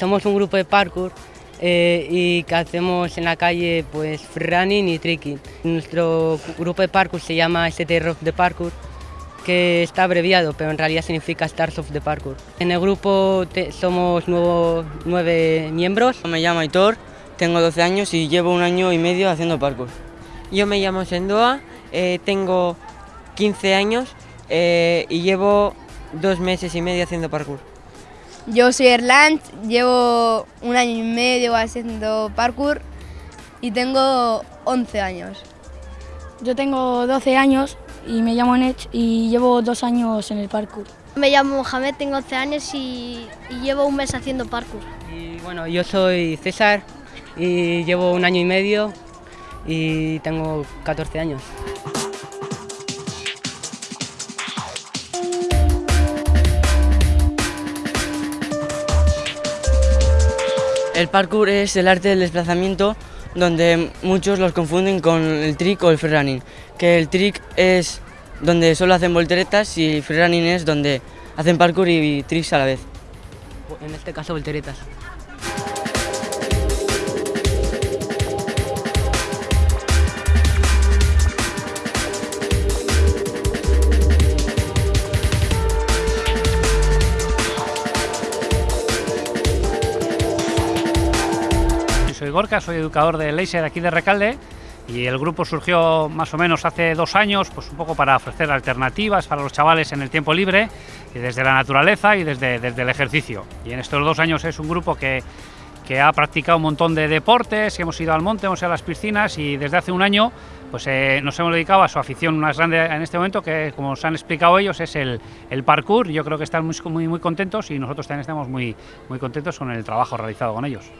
somos un grupo de parkour eh, y que hacemos en la calle pues running y tricking. Nuestro grupo de parkour se llama ST Rock de Parkour, que está abreviado, pero en realidad significa Stars of the Parkour. En el grupo somos nueve miembros. Me llamo Aitor, tengo 12 años y llevo un año y medio haciendo parkour. Yo me llamo Sendoa, eh, tengo 15 años eh, y llevo dos meses y medio haciendo parkour. Yo soy Erland, llevo un año y medio haciendo parkour y tengo 11 años. Yo tengo 12 años y me llamo Nech y llevo dos años en el parkour. Me llamo Mohamed, tengo 11 años y, y, llevo un mes haciendo parkour. Y bueno, yo soy César y llevo un año y medio y tengo 14 años. El parkour es el arte del desplazamiento donde muchos los confunden con el trick o el freerunning, que el trick es donde solo hacen volteretas y el freerunning es donde hacen parkour y tricks a la vez. En este caso volteretas. Soy Gorka, soy educador de Laser aquí de Recalde y el grupo surgió más o menos hace dos años, pues un poco para ofrecer alternativas para los chavales en el tiempo libre, desde la naturaleza y desde, desde el ejercicio. Y en estos dos años es un grupo que, que ha practicado un montón de deportes, hemos ido al monte, hemos ido a las piscinas y desde hace un año pues eh, nos hemos dedicado a su afición más grande en este momento, que como os han explicado ellos es el, el parkour. Yo creo que están muy, muy, muy contentos y nosotros también estamos muy, muy contentos con el trabajo realizado con ellos.